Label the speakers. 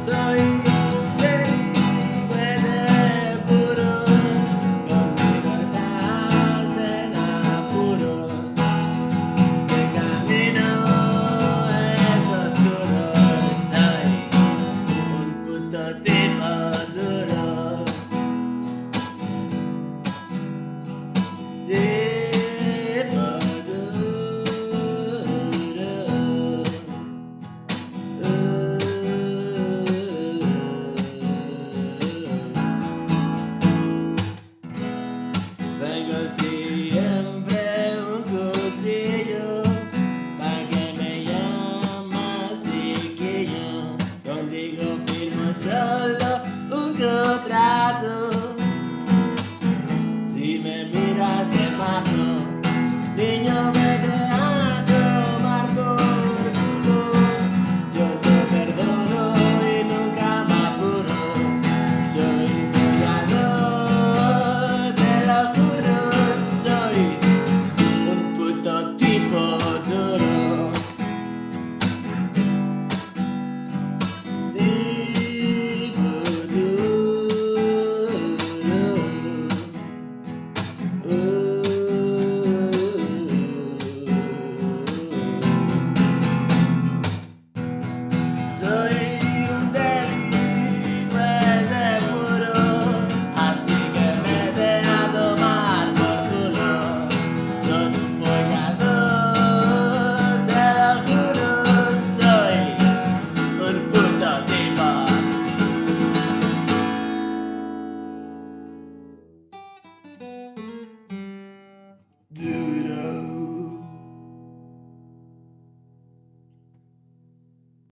Speaker 1: Sorry. Siempre un cuchillo, pa' que me llama chiquilla. Contigo firmo solo un contrato. the